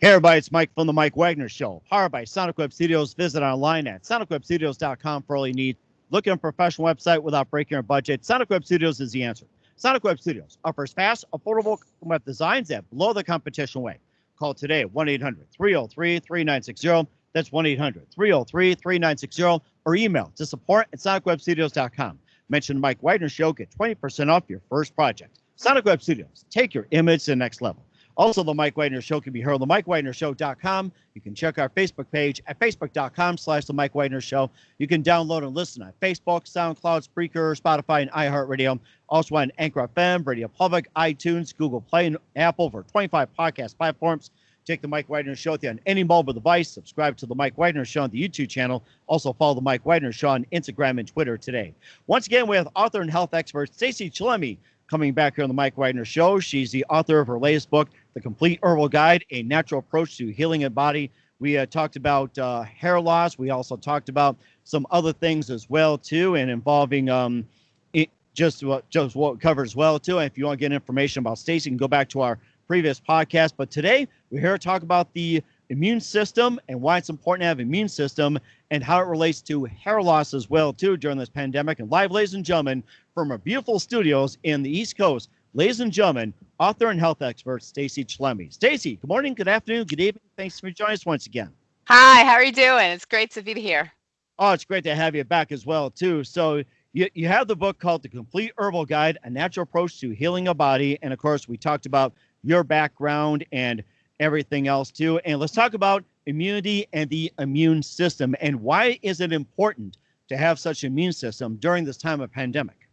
Hey everybody, it's Mike from the Mike Wagner Show. Powered by Sonic Web Studios. Visit online at sonicwebstudios.com for all you need. Looking for a professional website without breaking your budget? Sonic Web Studios is the answer. Sonic Web Studios offers fast, affordable web designs that blow the competition away. Call today 1 800 303 3960. That's 1 800 303 3960 or email to support at sonicwebstudios.com. Mention the Mike Wagner Show, get 20% off your first project. Sonic Web Studios, take your image to the next level. Also, the Mike Wagner Show can be heard on the MikeWagnerShow.com. You can check our Facebook page at Facebook.com slash The Mike Wagner Show. You can download and listen on Facebook, SoundCloud, Spreaker, Spotify, and iHeartRadio. Also on Anchor FM, Radio Public, iTunes, Google Play, and Apple for 25 podcast platforms. Take the Mike Wagner Show with you on any mobile device. Subscribe to the Mike Wagner Show on the YouTube channel. Also follow the Mike Wagner Show on Instagram and Twitter today. Once again, we have author and health expert Stacy Chillemi coming back here on the Mike Wagner Show. She's the author of her latest book, The Complete Herbal Guide, A Natural Approach to Healing a Body. We uh, talked about uh, hair loss. We also talked about some other things as well too, and involving um, it, just what just what covered as well too. And if you want to get information about Stacy, you can go back to our previous podcast. But today we're here to talk about the immune system and why it's important to have immune system and how it relates to hair loss as well too during this pandemic. And live, ladies and gentlemen, from our beautiful studios in the East Coast, ladies and gentlemen, author and health expert Stacy Chillemi. Stacy, good morning, good afternoon, good evening. Thanks for joining us once again. Hi, how are you doing? It's great to be here. Oh, it's great to have you back as well too. So you, you have the book called The Complete Herbal Guide, A Natural Approach to Healing a Body. And of course, we talked about your background and everything else too. And let's talk about immunity and the immune system and why is it important to have such immune system during this time of pandemic?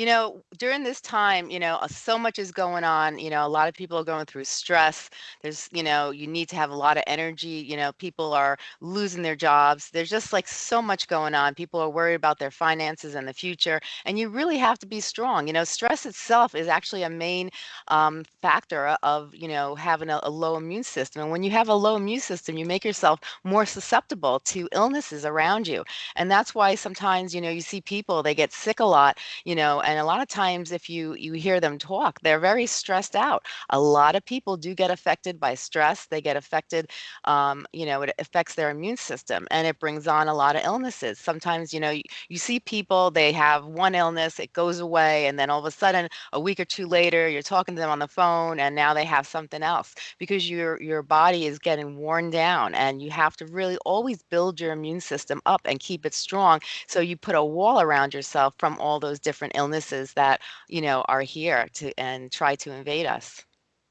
You know, during this time, you know, uh, so much is going on. You know, a lot of people are going through stress. There's, you know, you need to have a lot of energy. You know, people are losing their jobs. There's just like so much going on. People are worried about their finances and the future. And you really have to be strong. You know, stress itself is actually a main um, factor of, you know, having a, a low immune system. And when you have a low immune system, you make yourself more susceptible to illnesses around you. And that's why sometimes, you know, you see people, they get sick a lot, you know, and a lot of times if you you hear them talk they're very stressed out. A lot of people do get affected by stress they get affected um, you know it affects their immune system and it brings on a lot of illnesses. Sometimes you know you, you see people they have one illness it goes away and then all of a sudden a week or two later you're talking to them on the phone and now they have something else. Because your your body is getting worn down and you have to really always build your immune system up and keep it strong so you put a wall around yourself from all those different illnesses illnesses that you know are here to and try to invade us.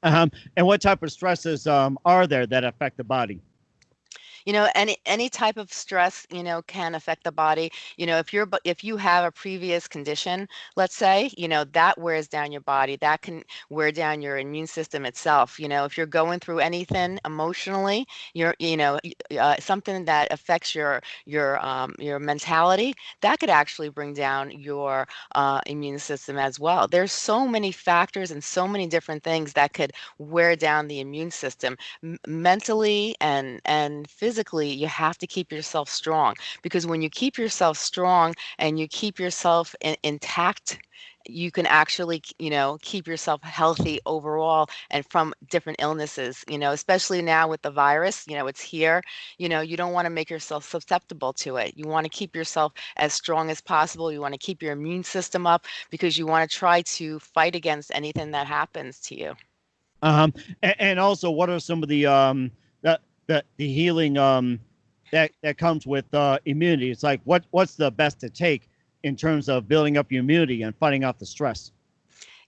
Um, and what type of stresses um, are there that affect the body? You know any any type of stress you know can affect the body. You know if you're if you have a previous condition let's say you know that wears down your body that can wear down your immune system itself. You know if you're going through anything emotionally you're you know uh, something that affects your your um, your mentality that could actually bring down your uh, immune system as well. There's so many factors and so many different things that could wear down the immune system M- mentally and and physically physically, you have to keep yourself strong because when you keep yourself strong and you keep yourself in, intact, you can actually you know keep yourself healthy overall and from different illnesses you know especially now with the virus you know it's here you know you don't want to make yourself susceptible to it. You want to keep yourself as strong as possible. You want to keep your immune system up because you want to try to fight against anything that happens to you. Um and, also what are some of the um the the healing um that that comes with uh, immunity. It's like what what's the best to take in terms of building up your immunity and fighting off the stress.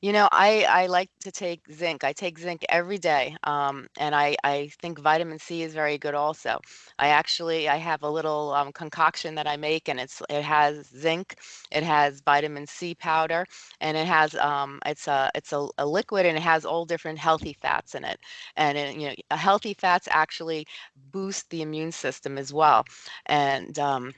You know, I, I like to take zinc. I take zinc every day. Um, and I, I think vitamin C is very good also. I actually I have a little um, concoction that I make and it's it has zinc, it has vitamin C powder, and it has um, it's a it's a, a liquid and it has all different healthy fats in it. And it, you know, healthy fats actually boost the immune system as well. And um,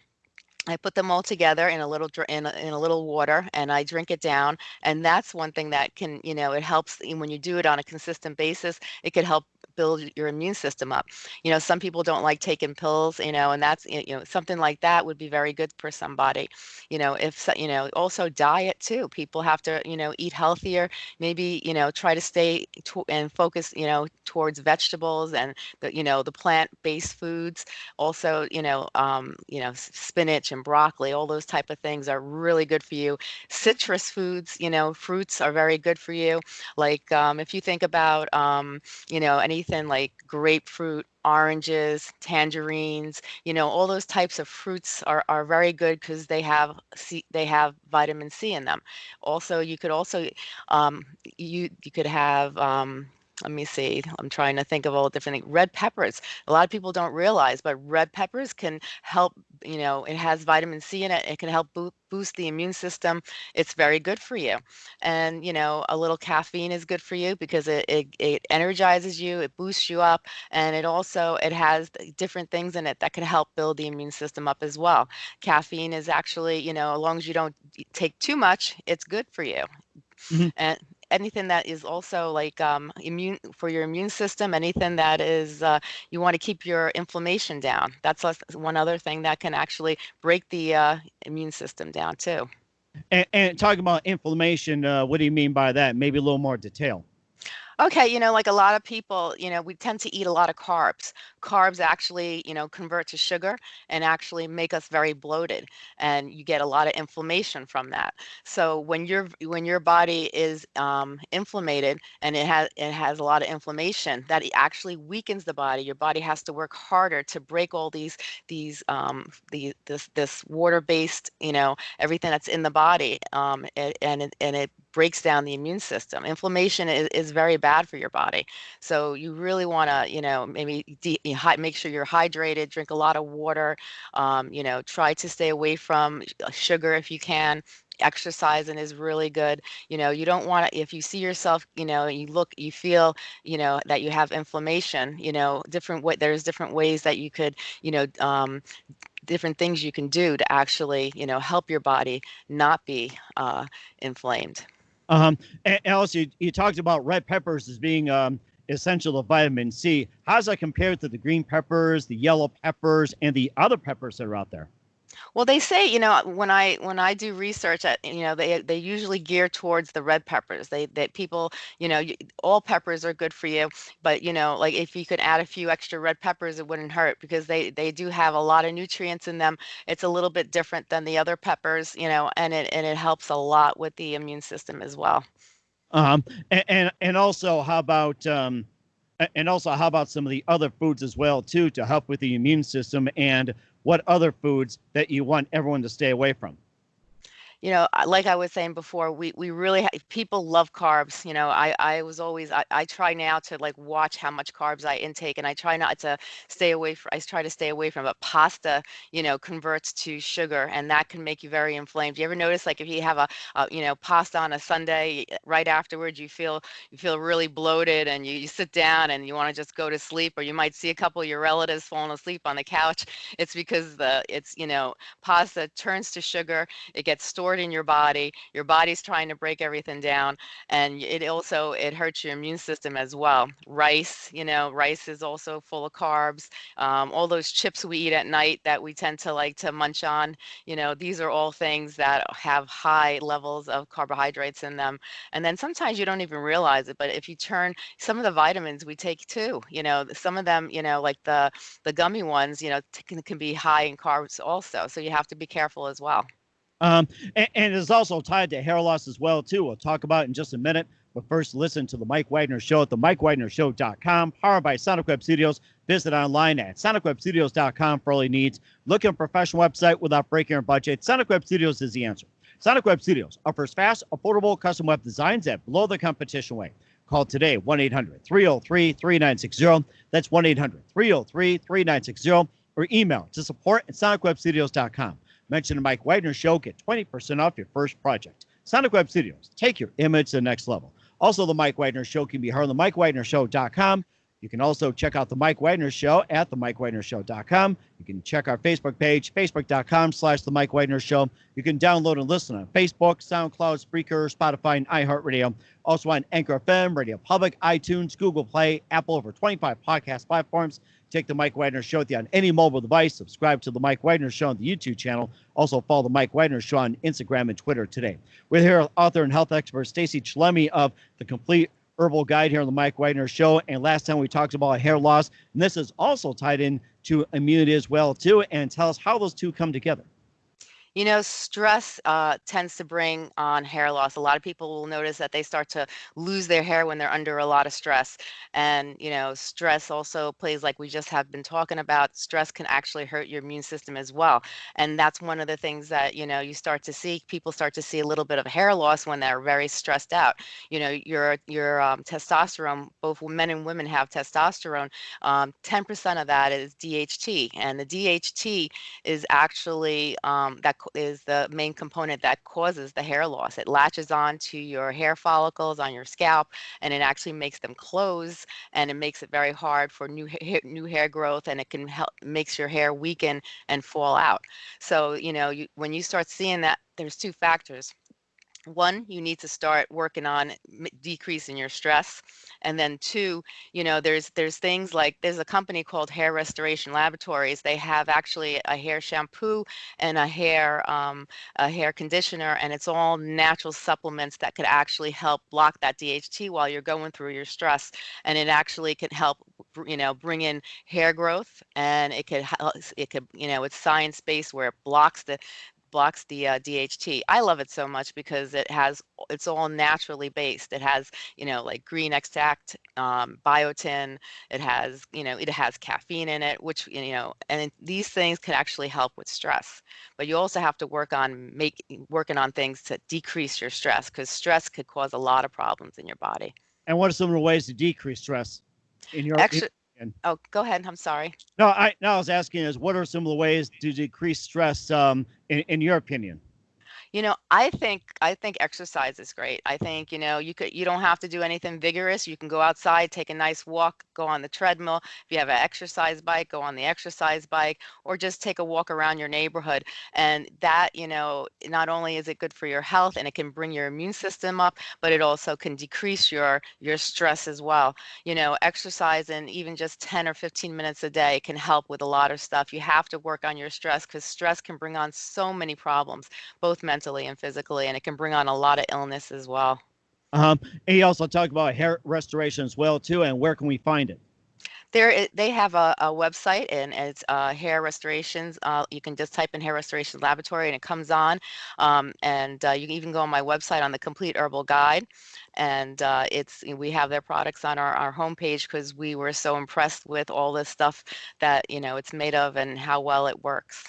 I put them all together in a little in a, in a little water and I drink it down and that's one thing that can you know it helps when you do it on a consistent basis it could help build your immune system up you know some people don't like taking pills you know and that's you know something like that would be very good for somebody you know if you know also diet too people have to you know eat healthier maybe you know try to stay to, and focus you know towards vegetables and the you know the plant-based foods also you know um, you know spinach and broccoli all those type of things are really good for you. Citrus foods you know fruits are very good for you. Like um, if you think about um, you know anything like grapefruit oranges tangerines you know all those types of fruits are, are very good because they have C, they have vitamin c in them. Also you could also um, you you could have um, let me see i'm trying to think of all the different things red peppers. A lot of people don't realize but red peppers can help you know it has vitamin c in it it can help boost boost the immune system. It's very good for you. And you know a little caffeine is good for you because it, it, it energizes you it boosts you up and it also it has different things in it that can help build the immune system up as well. Caffeine is actually you know as long as you don't take too much it's good for you. Mm-hmm. and anything that is also like um, immune for your immune system, anything that is uh, you want to keep your inflammation down. That's one other thing that can actually break the uh, immune system down too. And, and talking about inflammation, uh, what do you mean by that? Maybe a little more detail. Okay, you know, like a lot of people, you know, we tend to eat a lot of carbs. Carbs actually, you know, convert to sugar and actually make us very bloated and you get a lot of inflammation from that. So when your when your body is um inflamed and it has it has a lot of inflammation, that actually weakens the body. Your body has to work harder to break all these these um the this this water-based, you know, everything that's in the body um and and it, and it breaks down the immune system. Inflammation is, is very bad for your body. So you really want to, you know, maybe de- make sure you're hydrated, drink a lot of water, um, you know, try to stay away from uh, sugar if you can exercising is really good you know you don't want to if you see yourself you know you look you feel you know that you have inflammation you know different way there's different ways that you could you know um, different things you can do to actually you know help your body not be uh, inflamed um, Alice, you, you talked about red peppers as being um, essential to vitamin C. How does that compare to the green peppers, the yellow peppers, and the other peppers that are out there? Well, they say, you know, when I when I do research at, you know, they they usually gear towards the red peppers. They that people, you know, all peppers are good for you, but you know, like if you could add a few extra red peppers, it wouldn't hurt because they they do have a lot of nutrients in them. It's a little bit different than the other peppers, you know, and it and it helps a lot with the immune system as well. Um, and and, and also, how about um, and also how about some of the other foods as well too to help with the immune system and what other foods that you want everyone to stay away from? You know, like I was saying before, we we really people love carbs. You know, I I was always I, I try now to like watch how much carbs I intake, and I try not to stay away from. I try to stay away from. But pasta, you know, converts to sugar, and that can make you very inflamed. You ever notice like if you have a, a you know pasta on a Sunday, eh, right afterwards you feel you feel really bloated, and you, you sit down and you want to just go to sleep, or you might see a couple of your relatives falling asleep on the couch. It's because the it's you know pasta turns to sugar. It gets stored stored in your body. Your body's trying to break everything down, and it also it hurts your immune system as well. Rice, you know, rice is also full of carbs. Um, all those chips we eat at night that we tend to like to munch on, you know, these are all things that have high levels of carbohydrates in them. And then sometimes you don't even realize it, but if you turn some of the vitamins we take too, you know, some of them, you know, like the the gummy ones, you know, can, can be high in carbs also. So you have to be careful as well. Um, and, and it's also tied to hair loss as well, too. We'll talk about in just a minute. But first, listen to the Mike Wagner Show at the MikeWagnerShow.com, powered by Sonic Web Studios. Visit online at SonicWebStudios.com for all your needs. Look at a professional website without breaking your budget. Sonic Web Studios is the answer. Sonic Web Studios offers fast, affordable custom web designs at below the competition rate. Call today 1 800 303 3960. That's 1 800 303 3960. Or email to support at SonicWebStudios.com. Mention the Mike Wagner Show. Get 20% off your first project. Sonic Web Studios. Take your image to the next level. Also, the Mike Wagner Show can be heard on the MikeWagnerShow.com. You can also check out the Mike Wagner Show at themikewagnershow.com. You can check our Facebook page, facebook.com slash the Mike Wagner Show. You can download and listen on Facebook, SoundCloud, Spreaker, Spotify, and iHeartRadio. Also on Anchor FM, Radio Public, iTunes, Google Play, Apple, over 25 podcast platforms. Take the Mike Wagner Show with you on any mobile device. Subscribe to the Mike Wagner Show on the YouTube channel. Also follow the Mike Wagner Show on Instagram and Twitter today. We're here with author and health expert Stacy Chillemi of The Complete Herbal Guide here on the Mike Wagner Show. And last time we talked about hair loss, and this is also tied in to immunity as well too. And tell us how those two come together. You know, stress uh, tends to bring on hair loss. A lot of people will notice that they start to lose their hair when they're under a lot of stress. And, you know, stress also plays like we just have been talking about. Stress can actually hurt your immune system as well. And that's one of the things that, you know, you start to see. People start to see a little bit of hair loss when they're very stressed out. You know, your your um, testosterone, both men and women have testosterone. Um, 10% of that is DHT. And the DHT is actually um, that is the main component that causes the hair loss. It latches on to your hair follicles on your scalp and it actually makes them close and it makes it very hard for new hair, new hair growth and it can help makes your hair weaken and fall out. So, you know, you, when you start seeing that there's two factors one you need to start working on decreasing your stress and then two you know there's there's things like there's a company called hair restoration laboratories. They have actually a hair shampoo and a hair um, a hair conditioner and it's all natural supplements that could actually help block that dht while you're going through your stress and it actually can help you know bring in hair growth and it could it could you know it's science based where it blocks the blocks the uh, DHT. I love it so much because it has it's all naturally based. It has you know like green extract, um, biotin. It has you know it has caffeine in it, which you know and these things can actually help with stress. But you also have to work on make working on things to decrease your stress because stress could cause a lot of problems in your body. And what are some of the ways to decrease stress in your? Oh, go ahead. I'm sorry. No, I no, I was asking is what are some of the ways to decrease stress um, in, in your opinion? You know, I think I think exercise is great. I think, you know, you could you don't have to do anything vigorous. You can go outside, take a nice walk, go on the treadmill. If you have an exercise bike, go on the exercise bike or just take a walk around your neighborhood. And that, you know, not only is it good for your health and it can bring your immune system up, but it also can decrease your your stress as well. You know, exercise and even just 10 or 15 minutes a day can help with a lot of stuff. You have to work on your stress cuz stress can bring on so many problems, both mental mentally and physically, and it can bring on a lot of illness as well. Um, and he also talked about hair restoration as well too, and where can we find it? There, they have a, a website and it's uh, hair restorations. Uh, you can just type in hair restoration laboratory and it comes on. Um, and uh, you can even go on my website on the complete herbal guide. And uh, it's we have their products on our, our homepage because we were so impressed with all this stuff that you know it's made of and how well it works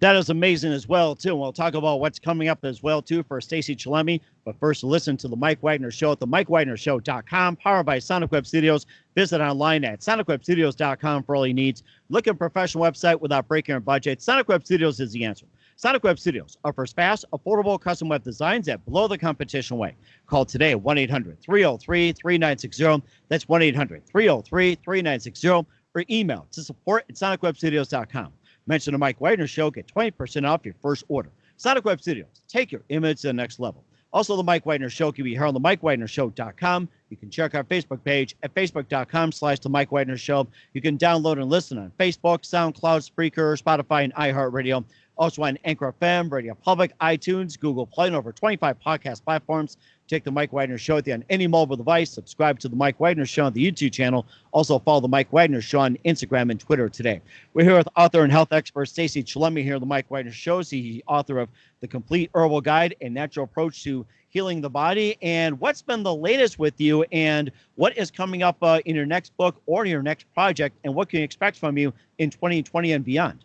that is amazing as well too. And we'll talk about what's coming up as well too for Stacy Chillemi. But first, listen to the Mike Wagner Show at the MikeWagnerShow.com, powered by Sonic Web Studios. Visit online at SonicWebStudios.com for all your needs. Look at a professional website without breaking your budget. Sonic Web Studios is the answer. Sonic Web Studios offers fast, affordable custom web designs at below the competition way. Call today 1 800 303 3960. That's 1 800 303 3960 or email to support at SonicWebStudios.com. Mention the Mike Wagner Show, get 20% off your first order. Sonic Web Studios, take your image to the next level. Also, the Mike Wagner Show can be heard on the MikeWagnerShow.com. You can check our Facebook page at facebook.com slash the Mike Wagner Show. You can download and listen on Facebook, SoundCloud, Spreaker, Spotify, and iHeartRadio. Also on Anchor FM, Radio Public, iTunes, Google Play, and over 25 podcast platforms. Take the Mike Wagner Show with you on any mobile device. Subscribe to the Mike Wagner Show on the YouTube channel. Also follow the Mike Wagner Show on Instagram and Twitter today. We're here with author and health expert Stacy Chillemi here on the Mike Wagner Show. He's author of The Complete Herbal Guide and Natural Approach to Healing the Body. And what's been the latest with you and what is coming up uh, in your next book or your next project and what can you expect from you in 2020 and beyond?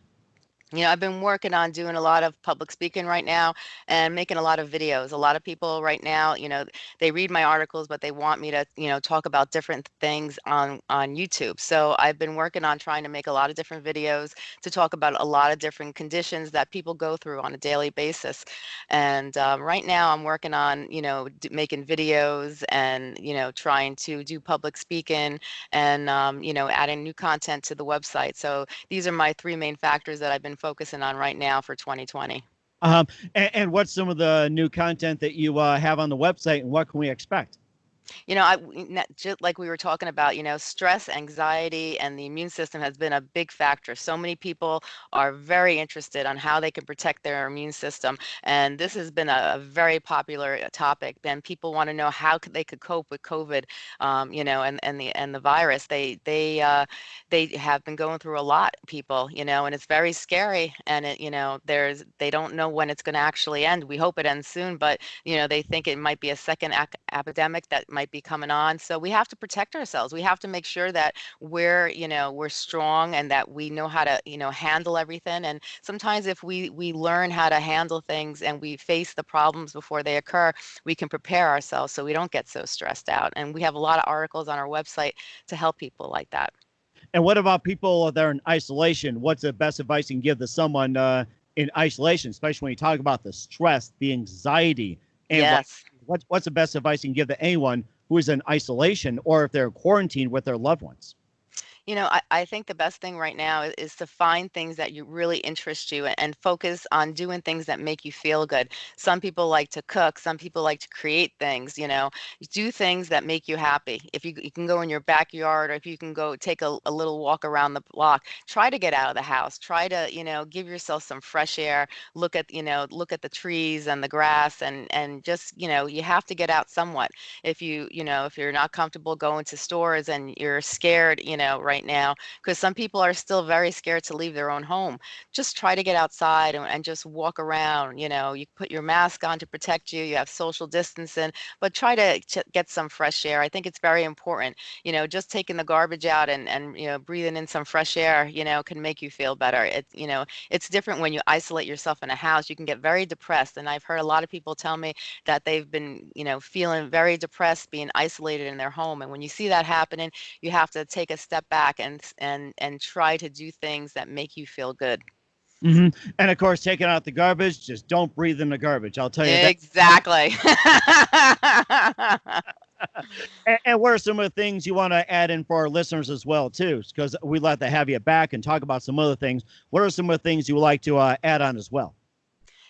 You know, I've been working on doing a lot of public speaking right now and making a lot of videos. A lot of people right now, you know, they read my articles, but they want me to, you know, talk about different things on on YouTube. So I've been working on trying to make a lot of different videos to talk about a lot of different conditions that people go through on a daily basis. And um, right now, I'm working on, you know, making videos and you know, trying to do public speaking and um, you know, adding new content to the website. So these are my three main factors that I've been focusing on right now for 2020. Um, and, and what's some of the new content that you uh, have on the website, and what can we expect? You know, I just like we were talking about, you know, stress, anxiety, and the immune system has been a big factor. So many people are very interested on how they can protect their immune system, and this has been a, a very popular uh, topic. And people want to know how could they could cope with COVID, um, you know, and and the and the virus. They they uh, they have been going through a lot, people, you know, and it's very scary. And it, you know, there's they don't know when it's going to actually end. We hope it ends soon, but you know, they think it might be a second ac- epidemic that might be coming on. So we have to protect ourselves. We have to make sure that we're, you know, we're strong and that we know how to, you know, handle everything. And sometimes if we we learn how to handle things and we face the problems before they occur, we can prepare ourselves so we don't get so stressed out. And we have a lot of articles on our website to help people like that. And what about people that are in isolation? What's the best advice you can give to someone uh, in isolation, especially when you talk about the stress, the anxiety, and what, yes. What, what's the best advice you can give to anyone who is in isolation or if they're quarantined with their loved ones? You know, I, I think the best thing right now is, is to find things that you really interest you and, and focus on doing things that make you feel good. Some people like to cook, some people like to create things, you know, do things that make you happy. If you, you can go in your backyard or if you can go take a, a little walk around the block, try to get out of the house. Try to, you know, give yourself some fresh air. Look at, you know, look at the trees and the grass and and just, you know, you have to get out somewhat. If you, you know, if you're not comfortable going to stores and you're scared, you know, right right now because some people are still very scared to leave their own home. Just try to get outside and, and just walk around. You know, you put your mask on to protect you, you have social distancing, but try to ch- get some fresh air. I think it's very important. You know, just taking the garbage out and, and, you know, breathing in some fresh air, you know, can make you feel better. It, you know, it's different when you isolate yourself in a house. You can get very depressed. And I've heard a lot of people tell me that they've been, you know, feeling very depressed, being isolated in their home. And when you see that happening, you have to take a step back back and and and try to do things that make you feel good. hmm And of course, taking out the garbage, just don't breathe in the garbage. I'll tell you. Exactly. And, and what are some of the things you want to add in for our listeners as well, too? Because we'd like to have you back and talk about some other things. What are some of the things you would like to uh, add on as well?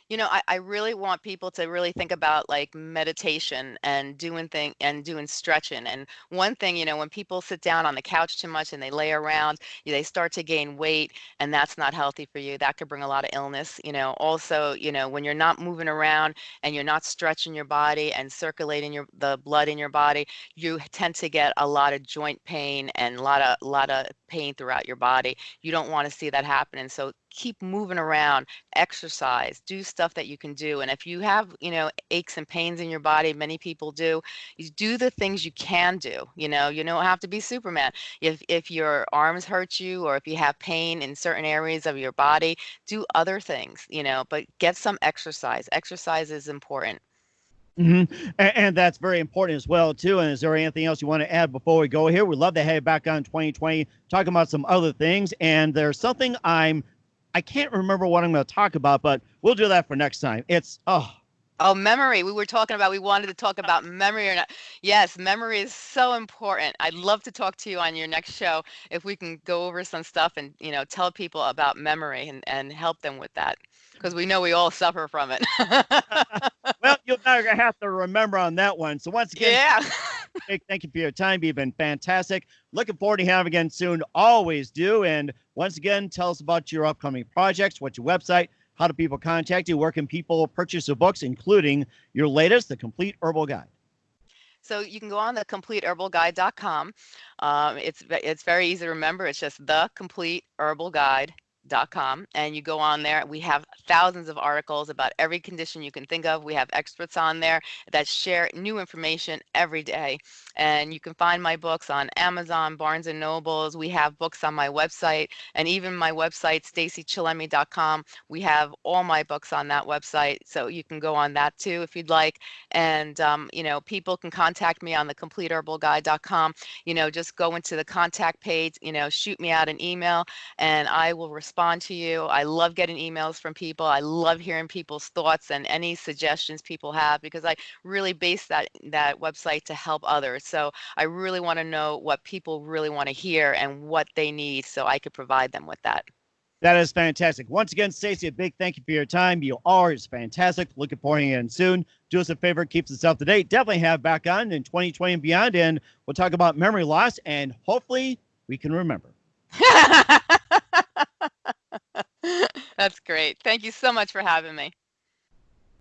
You know, I, I really want people to really think about like meditation and doing thing and doing stretching. And one thing, you know, when people sit down on the couch too much and they lay around, they start to gain weight, and that's not healthy for you. That could bring a lot of illness. You know, also, you know, when you're not moving around and you're not stretching your body and circulating your the blood in your body, you tend to get a lot of joint pain and a lot of a lot of pain throughout your body. You don't want to see that happening. So keep moving around exercise, do stuff that you can do. And if you have, you know, aches and pains in your body, many people do, you do the things you can do. You know, you don't have to be Superman. If if your arms hurt you or if you have pain in certain areas of your body, do other things, you know, but get some exercise. Exercise is important. Hmm And, and that's very important as well, too. And is there anything else you want to add before we go here? We'd love to have you back on 2020, talking about some other things. And there's something I'm, I can't remember what I'm going to talk about, but we'll do that for next time. It's, oh, Oh, memory. We were talking about, we wanted to talk about memory or not. Yes, memory is so important. I'd love to talk to you on your next show if we can go over some stuff and, you know, tell people about memory and, and help them with that because we know we all suffer from it. well, you're to have to remember on that one. So once again, yeah. Big thank you for your time. You've been fantastic. Looking forward to having you again soon. Always do. And once again, tell us about your upcoming projects, what's your website, how do people contact you, where can people purchase your books, including your latest, The Complete Herbal Guide. So you can go on the completeherbalguide.com. Um, it's it's very easy to remember. It's just the complete herbal guide com and you go on there. We have thousands of articles about every condition you can think of. We have experts on there that share new information every day. And you can find my books on Amazon, Barnes and Nobles. We have books on my website and even my website, stacychillemi.com. We have all my books on that website. So you can go on that too if you'd like. And, um, you know, people can contact me on the completeherbalguide.com. You know, just go into the contact page, you know, shoot me out an email and I will respond to you. I love getting emails from people. I love hearing people's thoughts and any suggestions people have because I really base that that website to help others. So I really want to know what people really want to hear and what they need so I could provide them with that. That is fantastic. Once again, Stacy, a big thank you for your time. You are is fantastic. Looking forward to you in soon. Do us a favor, keeps us up to date. Definitely have back on in 2020 and beyond, and we'll talk about memory loss and hopefully we can remember. That's great. Thank you so much for having me.